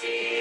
See.